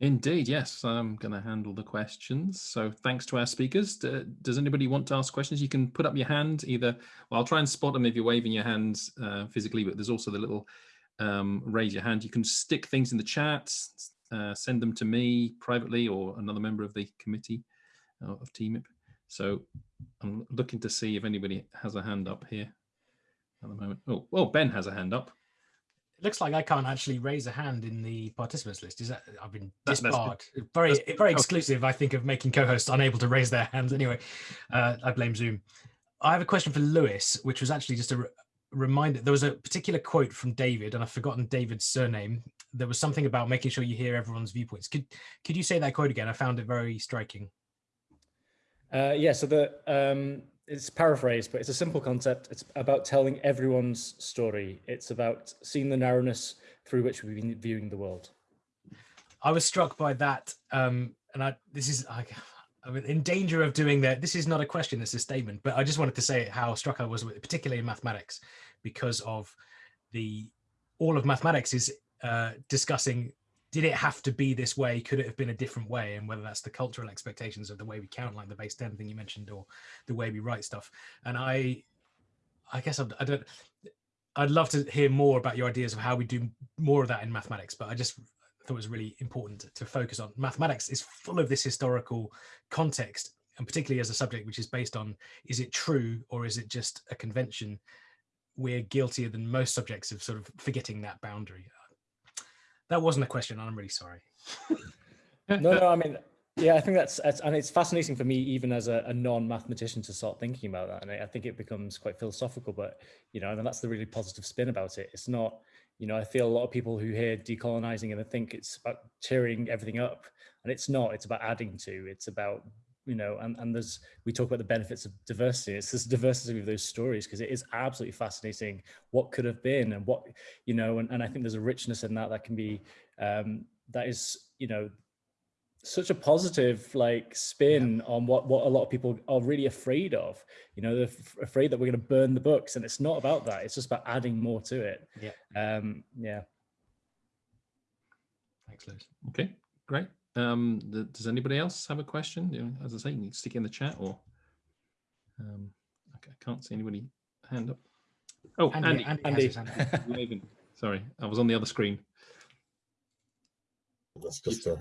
Indeed, yes. I'm going to handle the questions. So thanks to our speakers. does anybody want to ask questions? You can put up your hand either. Well, I'll try and spot them if you're waving your hands uh, physically, but there's also the little um, raise your hand. You can stick things in the chat, uh, send them to me privately or another member of the committee uh, of TMIP. So I'm looking to see if anybody has a hand up here at the moment. Oh, well, Ben has a hand up. It looks like I can't actually raise a hand in the participants list. Is that I've been disbarred? very, very exclusive. I think of making co-hosts unable to raise their hands. Anyway, uh, I blame Zoom. I have a question for Lewis, which was actually just a re reminder. There was a particular quote from David, and I've forgotten David's surname. There was something about making sure you hear everyone's viewpoints. Could could you say that quote again? I found it very striking. Uh, yeah. So the um, it's paraphrased, but it's a simple concept. It's about telling everyone's story. It's about seeing the narrowness through which we've been viewing the world. I was struck by that. Um, and I, this is, I, I'm in danger of doing that. This is not a question, it's a statement, but I just wanted to say how struck I was with, particularly in mathematics, because of the, all of mathematics is uh, discussing did it have to be this way? Could it have been a different way? And whether that's the cultural expectations of the way we count, like the base 10 thing you mentioned, or the way we write stuff. And I, I guess I'm, I don't, I'd love to hear more about your ideas of how we do more of that in mathematics, but I just thought it was really important to focus on. Mathematics is full of this historical context, and particularly as a subject which is based on, is it true or is it just a convention? We're guiltier than most subjects of sort of forgetting that boundary that wasn't a question. I'm really sorry. no, no, I mean, yeah, I think that's, that's and it's fascinating for me, even as a, a non-mathematician, to start thinking about that. And I, I, think it becomes quite philosophical, but you know, and that's the really positive spin about it. It's not, you know, I feel a lot of people who hear decolonizing and they think it's about tearing everything up, and it's not. It's about adding to. It's about you know, and, and there's, we talk about the benefits of diversity. It's this diversity of those stories because it is absolutely fascinating what could have been and what, you know, and, and I think there's a richness in that that can be, um, that is, you know, such a positive like spin yeah. on what what a lot of people are really afraid of. You know they're afraid that we're going to burn the books and it's not about that. It's just about adding more to it. Yeah. Um yeah. Thanks Liz okay great um, the, does anybody else have a question? You know, as I say, you can stick in the chat or um, okay, I can't see anybody hand up. Oh, Andy, Andy, Andy. Andy. Sorry, I was on the other screen. That's just uh,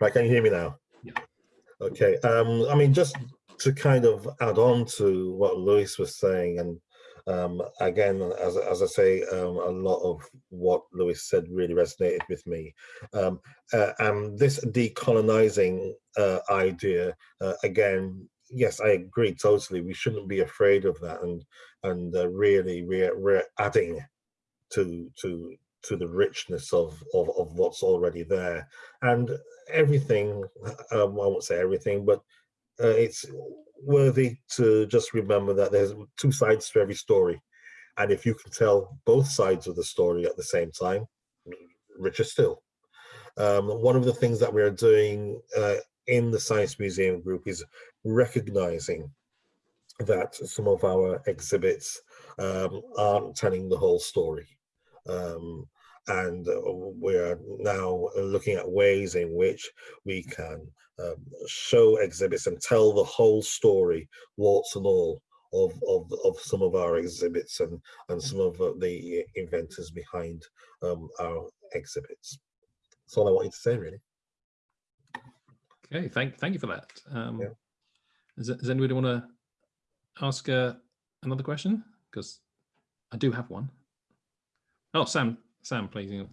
right. Can you hear me now? Yeah. Okay. Um, I mean, just to kind of add on to what Lewis was saying, and um, again, as, as I say, um, a lot of what Lewis said really resonated with me. Um, uh, and this decolonizing uh, idea, uh, again, yes, I agree totally. We shouldn't be afraid of that, and and uh, really we're, we're adding to to to the richness of, of of what's already there, and everything. Um, I won't say everything, but uh, it's worthy to just remember that there's two sides to every story. And if you can tell both sides of the story at the same time, richer still. Um, one of the things that we're doing uh, in the Science Museum group is recognizing that some of our exhibits um, aren't telling the whole story. Um, and uh, we're now looking at ways in which we can um, show exhibits and tell the whole story, warts and all, of, of, of some of our exhibits and, and some of the inventors behind um, our exhibits. That's all I wanted to say, really. Okay, thank, thank you for that. Um, yeah. does, does anybody want to ask uh, another question? Because I do have one. Oh, Sam, Sam, please.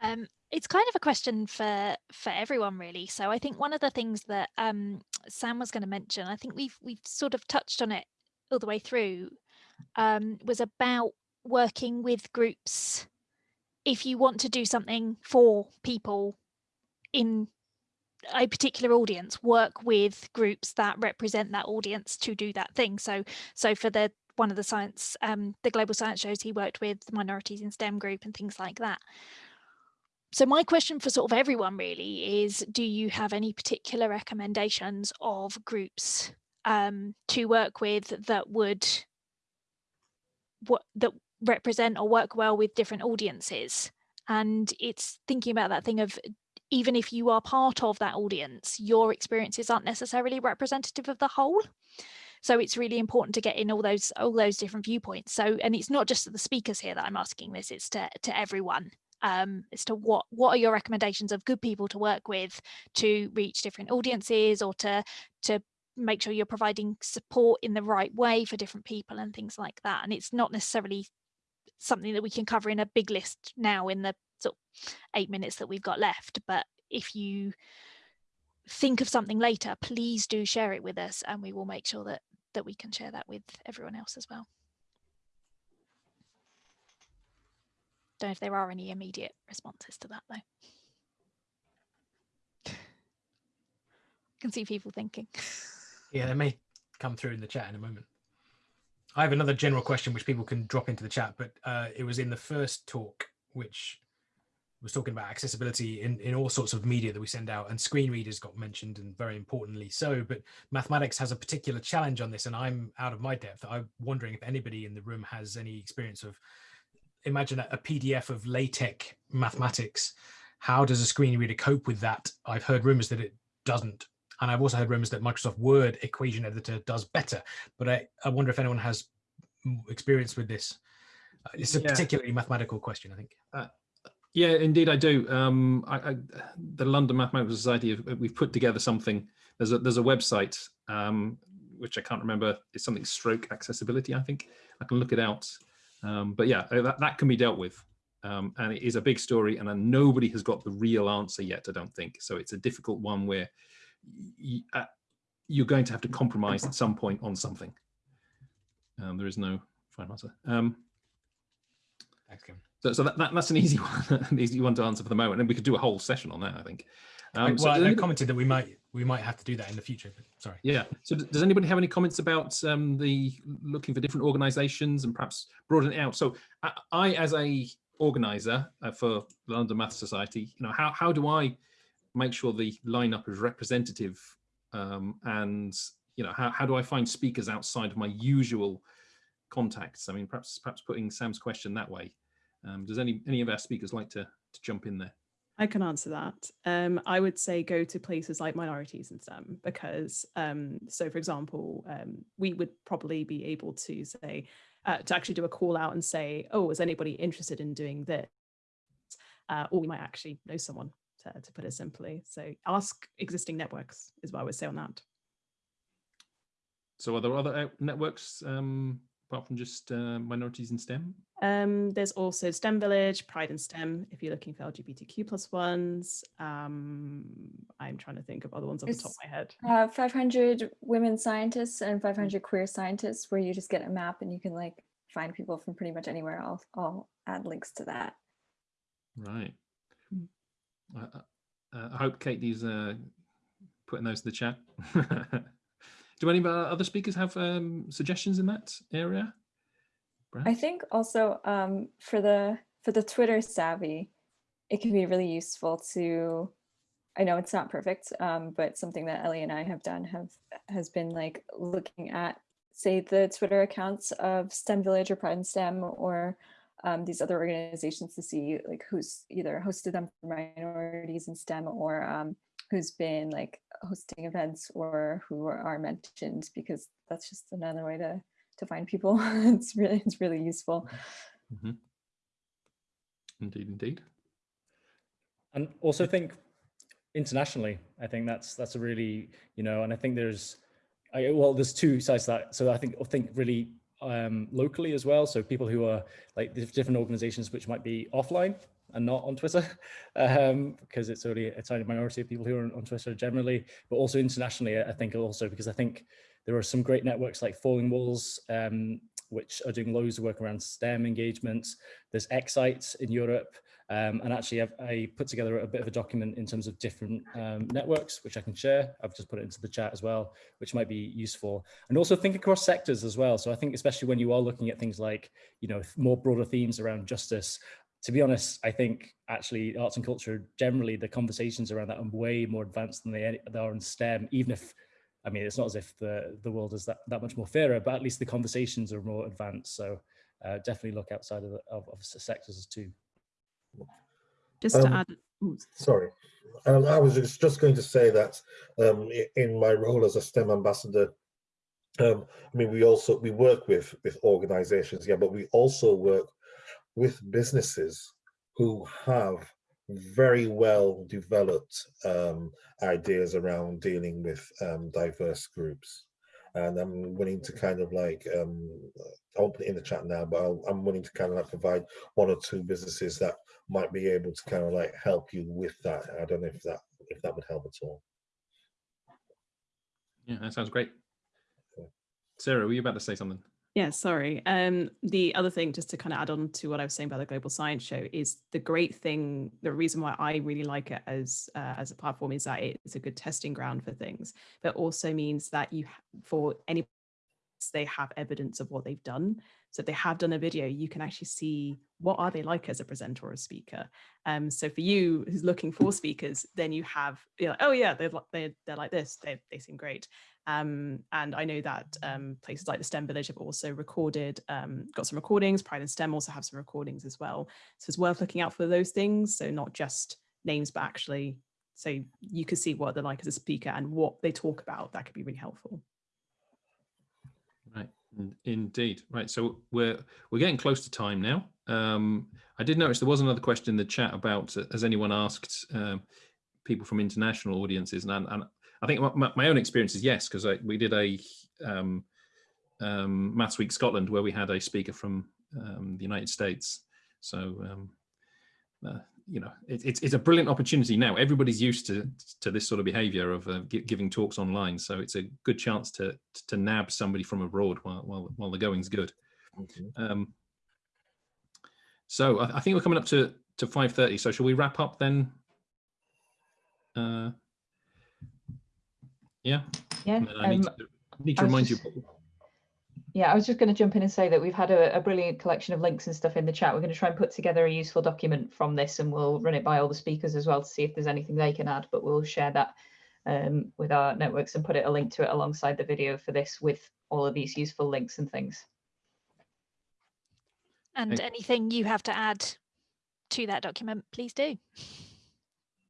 Um, it's kind of a question for for everyone really. So i think one of the things that um, sam was going to mention i think we've we've sort of touched on it all the way through um, was about working with groups if you want to do something for people in a particular audience. Work with groups that represent that audience to do that thing. So so for the one of the science um, the global science shows he worked with the minorities in stem group and things like that so my question for sort of everyone really is, do you have any particular recommendations of groups um, to work with that would what that represent or work well with different audiences? And it's thinking about that thing of even if you are part of that audience, your experiences aren't necessarily representative of the whole. So it's really important to get in all those all those different viewpoints. So and it's not just the speakers here that I'm asking this, it's to, to everyone um, as to what what are your recommendations of good people to work with to reach different audiences or to to make sure you're providing support in the right way for different people and things like that. And it's not necessarily something that we can cover in a big list now in the sort of eight minutes that we've got left. But if you think of something later, please do share it with us and we will make sure that that we can share that with everyone else as well. Don't know if there are any immediate responses to that though. I can see people thinking. Yeah, they may come through in the chat in a moment. I have another general question which people can drop into the chat, but uh, it was in the first talk, which was talking about accessibility in, in all sorts of media that we send out and screen readers got mentioned and very importantly so, but mathematics has a particular challenge on this and I'm out of my depth. I'm wondering if anybody in the room has any experience of, imagine a, a PDF of LaTeX mathematics. How does a screen reader cope with that? I've heard rumors that it doesn't. And I've also heard rumors that Microsoft Word equation editor does better, but I, I wonder if anyone has experience with this. It's a yeah. particularly mathematical question, I think. Uh, yeah, indeed, I do. Um, I, I, the London Mathematical Society, we've put together something. There's a there's a website um, which I can't remember. It's something stroke accessibility. I think I can look it out. Um, but yeah, uh, that, that can be dealt with. Um, and it is a big story, and nobody has got the real answer yet. I don't think so. It's a difficult one where uh, you're going to have to compromise at some point on something. Um, there is no final answer. Um, So, so that, that, that's an easy one, an easy one to answer for the moment, and we could do a whole session on that. I think. Um, well, so I commented that we might we might have to do that in the future. But sorry. Yeah. So does anybody have any comments about um, the looking for different organisations and perhaps broaden it out? So I, I as a organizer uh, for the London Math Society, you know, how how do I make sure the lineup is representative um, and you know how, how do I find speakers outside of my usual contacts? I mean, perhaps perhaps putting Sam's question that way. Um, does any any of our speakers like to, to jump in there? I can answer that. Um, I would say go to places like minorities in STEM because, um, so for example, um, we would probably be able to say, uh, to actually do a call out and say, oh, is anybody interested in doing this? Uh, or we might actually know someone, to, to put it simply. So ask existing networks is what I would say on that. So are there other networks um, apart from just uh, minorities in STEM? Um, there's also STEM Village, Pride in STEM, if you're looking for LGBTQ plus ones. Um, I'm trying to think of other ones off it's, the top of my head. Uh, 500 women scientists and 500 queer scientists, where you just get a map and you can like find people from pretty much anywhere. I'll, I'll add links to that. Right. Mm. Uh, uh, I hope Katie's uh, putting those in the chat. Do any of our other speakers have um, suggestions in that area? I think also um, for the for the Twitter savvy, it can be really useful to. I know it's not perfect, um, but something that Ellie and I have done have has been like looking at, say, the Twitter accounts of STEM Village or Pride in STEM or um, these other organizations to see like who's either hosted them for minorities in STEM or um, who's been like hosting events or who are mentioned because that's just another way to to find people. it's really it's really useful. Mm -hmm. Indeed, indeed. And also think internationally. I think that's that's a really you know, and I think there's I, well, there's two sides to that. So I think I think really um, locally as well. So people who are like different organizations which might be offline and not on Twitter, um, because it's only a tiny minority of people who are on Twitter generally, but also internationally, I think also because I think there are some great networks like Falling Walls, um, which are doing loads of work around STEM engagements. There's Ecsite in Europe. Um, and actually, I've, i put together a bit of a document in terms of different um, networks, which I can share. I've just put it into the chat as well, which might be useful. And also think across sectors as well. So I think especially when you are looking at things like, you know, more broader themes around justice, to be honest, I think actually arts and culture, generally the conversations around that are way more advanced than they, they are in STEM, even if, I mean, it's not as if the, the world is that, that much more fairer, but at least the conversations are more advanced. So uh, definitely look outside of, the, of, of sectors too. Just to um, add, Sorry, um, I was just, just going to say that um, in my role as a STEM ambassador, um, I mean, we also we work with with organizations, yeah, but we also work with businesses who have very well developed um, ideas around dealing with um, diverse groups. And I'm willing to kind of like, um, I won't put it in the chat now, but i am willing to kind of like provide one or two businesses that might be able to kind of like help you with that. I don't know if that if that would help at all. Yeah, that sounds great. Sarah, were you about to say something? Yeah, sorry. Um, the other thing, just to kind of add on to what I was saying about the Global Science Show, is the great thing. The reason why I really like it as uh, as a platform is that it's a good testing ground for things, but also means that you, for any, they have evidence of what they've done. So if they have done a video, you can actually see what are they like as a presenter or a speaker. Um, so for you who's looking for speakers, then you have, you know, oh yeah, they're, they're, they're like this, they, they seem great. Um, and I know that um, places like the STEM Village have also recorded, um, got some recordings, Pride in STEM also have some recordings as well. So it's worth looking out for those things. So not just names, but actually, so you can see what they're like as a speaker and what they talk about. That could be really helpful. Right, indeed. Right, so we're we're getting close to time now. Um, I did notice there was another question in the chat about uh, has anyone asked uh, people from international audiences, and, and I think my, my own experience is yes, because we did a um, um, Maths Week Scotland where we had a speaker from um, the United States. So, um, uh, you know, it, it's, it's a brilliant opportunity now. Everybody's used to, to this sort of behavior of uh, giving talks online. So it's a good chance to, to nab somebody from abroad while, while, while the going's good. Okay. so I, I, think we're coming up to, to 5.30. So shall we wrap up then? Uh, yeah. Yeah. I need, um, to, need to remind just, you. Yeah, I was just going to jump in and say that we've had a, a, brilliant collection of links and stuff in the chat. We're going to try and put together a useful document from this and we'll run it by all the speakers as well to see if there's anything they can add, but we'll share that um, with our networks and put it a link to it alongside the video for this with all of these useful links and things. And anything you have to add to that document, please do.